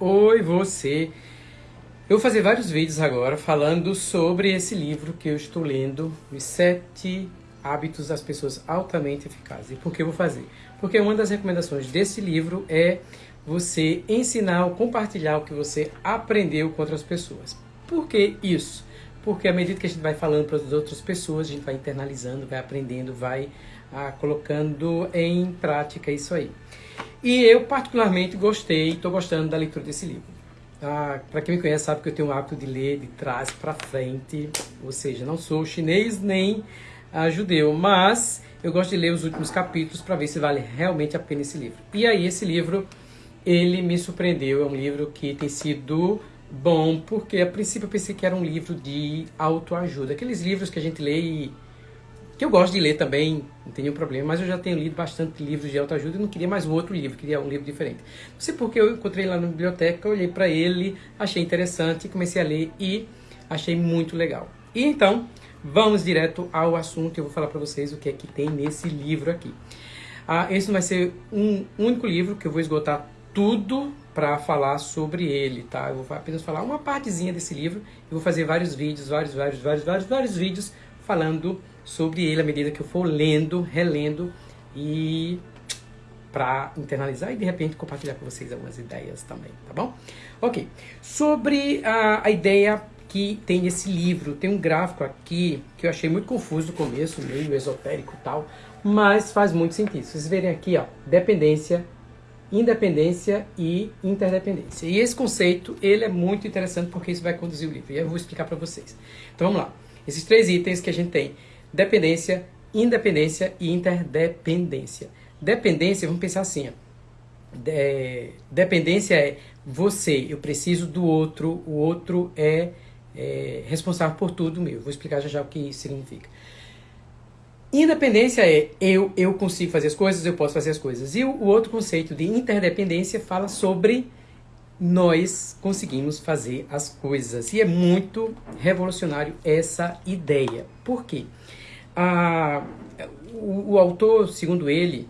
Oi, você! Eu vou fazer vários vídeos agora falando sobre esse livro que eu estou lendo, Os Sete Hábitos das Pessoas Altamente Eficazes. E por que eu vou fazer? Porque uma das recomendações desse livro é você ensinar ou compartilhar o que você aprendeu com outras pessoas. Por que isso? Porque à medida que a gente vai falando para as outras pessoas, a gente vai internalizando, vai aprendendo, vai ah, colocando em prática isso aí. E eu particularmente gostei, estou gostando da leitura desse livro. Ah, para quem me conhece sabe que eu tenho o hábito de ler de trás para frente, ou seja, não sou chinês nem ah, judeu, mas eu gosto de ler os últimos capítulos para ver se vale realmente a pena esse livro. E aí esse livro, ele me surpreendeu, é um livro que tem sido bom, porque a princípio eu pensei que era um livro de autoajuda, aqueles livros que a gente lê e que eu gosto de ler também, não tem nenhum problema, mas eu já tenho lido bastante livros de autoajuda e não queria mais um outro livro, queria um livro diferente. Não sei porque eu encontrei lá na biblioteca, olhei para ele, achei interessante, comecei a ler e achei muito legal. E então, vamos direto ao assunto, eu vou falar para vocês o que é que tem nesse livro aqui. Ah, esse vai ser um único livro que eu vou esgotar tudo para falar sobre ele, tá? Eu vou apenas falar uma partezinha desse livro e vou fazer vários vídeos, vários, vários, vários, vários, vários vídeos falando sobre ele à medida que eu for lendo, relendo e para internalizar e de repente compartilhar com vocês algumas ideias também, tá bom? Ok, sobre a, a ideia que tem nesse livro, tem um gráfico aqui que eu achei muito confuso no começo, meio esotérico e tal, mas faz muito sentido. Vocês verem aqui, ó, dependência, independência e interdependência. E esse conceito, ele é muito interessante porque isso vai conduzir o livro, e eu vou explicar para vocês. Então vamos lá. Esses três itens que a gente tem, dependência, independência e interdependência. Dependência, vamos pensar assim. De, dependência é você, eu preciso do outro, o outro é, é responsável por tudo meu. Vou explicar já já o que isso significa. Independência é eu, eu consigo fazer as coisas, eu posso fazer as coisas. E o, o outro conceito de interdependência fala sobre nós conseguimos fazer as coisas. E é muito revolucionário essa ideia. Por quê? Ah, o, o, autor, segundo ele,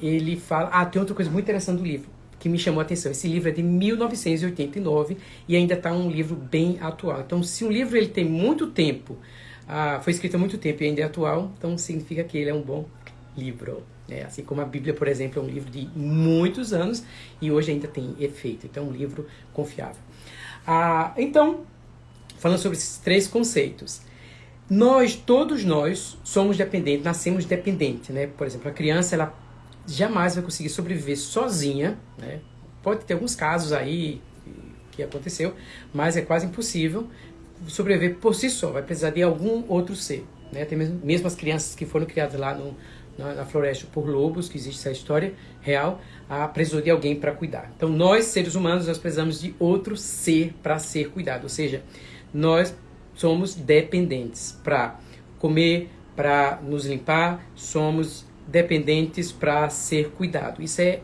ele fala... Ah, tem outra coisa muito interessante do livro que me chamou a atenção. Esse livro é de 1989 e ainda está um livro bem atual. Então, se um livro ele tem muito tempo, ah, foi escrito há muito tempo e ainda é atual, então significa que ele é um bom livro. É, assim como a Bíblia, por exemplo, é um livro de muitos anos e hoje ainda tem efeito. Então, é um livro confiável. Ah, então, falando sobre esses três conceitos. Nós, todos nós, somos dependentes, nascemos dependentes, né? Por exemplo, a criança, ela jamais vai conseguir sobreviver sozinha, né? Pode ter alguns casos aí que aconteceu, mas é quase impossível sobreviver por si só. Vai precisar de algum outro ser, né? Tem mesmo, mesmo as crianças que foram criadas lá no, na, na, floresta por lobos, que existe essa história real, a precisou de alguém para cuidar. Então, nós, seres humanos, nós precisamos de outro ser para ser cuidado. Ou seja, nós somos dependentes para comer, para nos limpar, somos dependentes para ser cuidado. Isso é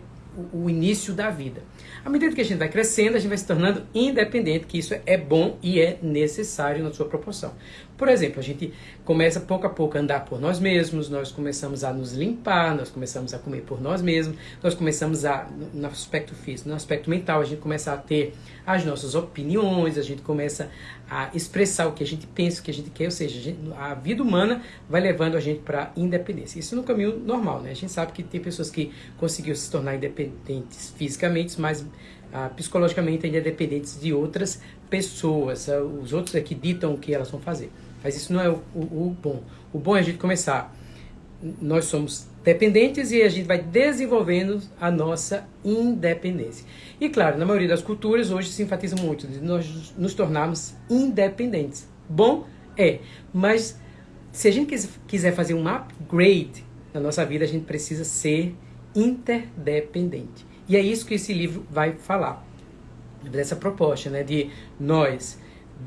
o, início da vida. À medida que a gente vai crescendo, a gente vai se tornando independente, que isso é bom e é necessário na sua proporção. Por exemplo, a gente começa pouco a pouco a andar por nós mesmos, nós começamos a nos limpar, nós começamos a comer por nós mesmos, nós começamos a, no aspecto físico, no aspecto mental, a gente começa a ter as nossas opiniões, a gente começa a expressar o que a gente pensa, o que a gente quer, ou seja, a, gente, a vida humana vai levando a gente para a independência. Isso no caminho normal, né? A gente sabe que tem pessoas que conseguiram se tornar independentes fisicamente, mas ah, psicologicamente ainda dependentes de outras pessoas. Ah, os outros é que ditam o que elas vão fazer. Mas isso não é o, o, o bom. O bom é a gente começar. Nós somos dependentes e a gente vai desenvolvendo a nossa independência. E claro, na maioria das culturas hoje se enfatiza muito de nós nos tornarmos independentes. Bom é, mas se a gente quiser fazer um upgrade na nossa vida, a gente precisa ser interdependente. E é isso que esse livro vai falar. Dessa proposta, né, de nós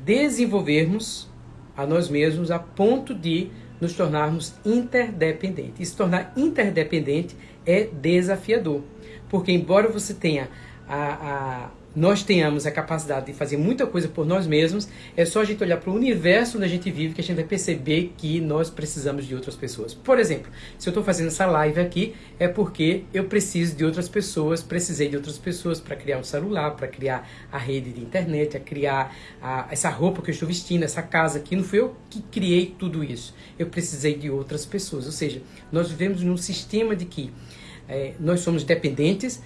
desenvolvermos a nós mesmos a ponto de nos tornarmos interdependentes. E se tornar interdependente é desafiador, porque embora você tenha a, a, nós tenhamos a capacidade de fazer muita coisa por nós mesmos, é só a gente olhar para o universo onde a gente vive que a gente vai perceber que nós precisamos de outras pessoas. Por exemplo, se eu estou fazendo essa live aqui, é porque eu preciso de outras pessoas, precisei de outras pessoas para criar um celular, para criar a rede de internet, a criar a, essa roupa que eu estou vestindo, essa casa aqui. Não fui eu que criei tudo isso. Eu precisei de outras pessoas. Ou seja, nós vivemos num sistema de que é, nós somos dependentes,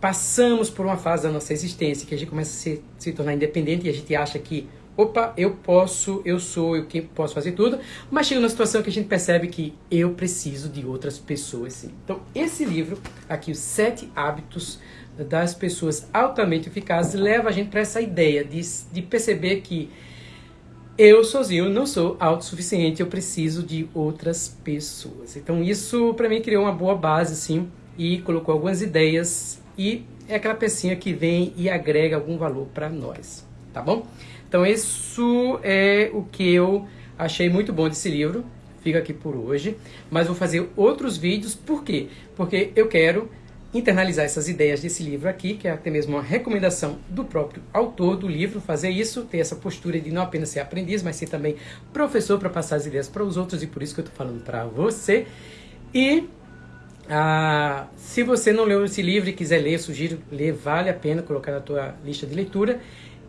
passamos por uma fase da nossa existência que a gente começa a se, se tornar independente e a gente acha que, opa, eu posso, eu sou, eu posso fazer tudo, mas chega uma situação que a gente percebe que eu preciso de outras pessoas sim. Então, esse livro aqui, os sete hábitos das pessoas altamente eficazes, leva a gente para essa ideia de, de perceber que eu sozinho não sou autossuficiente, eu preciso de outras pessoas. Então isso para mim criou uma boa base sim e colocou algumas ideias e é aquela pecinha que vem e agrega algum valor para nós, tá bom? Então isso é o que eu achei muito bom desse livro, fica aqui por hoje, mas vou fazer outros vídeos, por quê? Porque eu quero internalizar essas ideias desse livro aqui, que é até mesmo uma recomendação do próprio autor do livro, fazer isso, ter essa postura de não apenas ser aprendiz, mas ser também professor para passar as ideias para os outros, e por isso que eu estou falando para você. E ah, se você não leu esse livro e quiser ler, sugiro ler, vale a pena colocar na tua lista de leitura.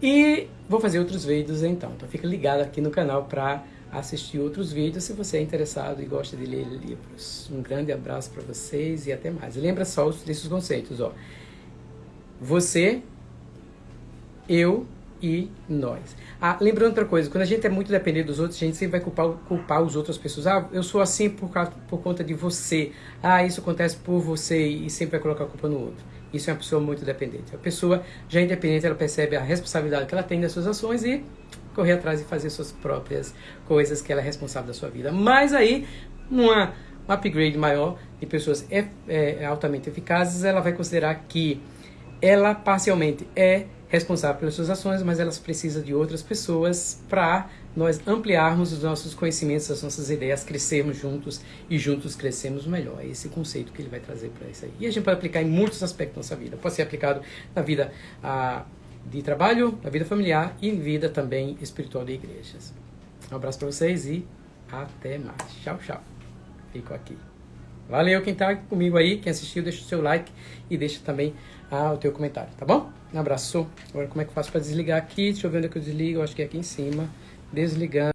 E vou fazer outros vídeos então. Então fica ligado aqui no canal para assistir outros vídeos se você é interessado e gosta de ler livros. Um grande abraço para vocês e até mais. lembra só desses conceitos, ó. Você, eu e nós. Ah, lembrando outra coisa, quando a gente é muito dependente dos outros, a gente sempre vai culpar, culpar os outras pessoas. Ah, eu sou assim por, causa, por conta de você. Ah, isso acontece por você e sempre vai colocar a culpa no outro. Isso é uma pessoa muito dependente. A pessoa já independente, ela percebe a responsabilidade que ela tem das suas ações e correr atrás e fazer suas próprias coisas que ela é responsável da sua vida. Mas aí, numa um upgrade maior de pessoas é, é, altamente eficazes, ela vai considerar que ela parcialmente é responsável pelas suas ações, mas elas precisam de outras pessoas para nós ampliarmos os nossos conhecimentos, as nossas ideias, crescermos juntos e juntos crescemos melhor. É esse conceito que ele vai trazer para isso aí. E a gente pode aplicar em muitos aspectos da nossa vida. Pode ser aplicado na vida ah, de trabalho, na vida familiar e em vida também espiritual de igrejas. Um abraço para vocês e até mais. Tchau, tchau. Fico aqui. Valeu quem está comigo aí, quem assistiu, deixa o seu like e deixa também ah, o teu comentário, tá bom? Um abraço. Agora como é que eu faço para desligar aqui? Deixa eu ver onde é que eu desligo, eu acho que é aqui em cima. Desligando.